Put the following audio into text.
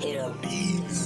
Hit up beats.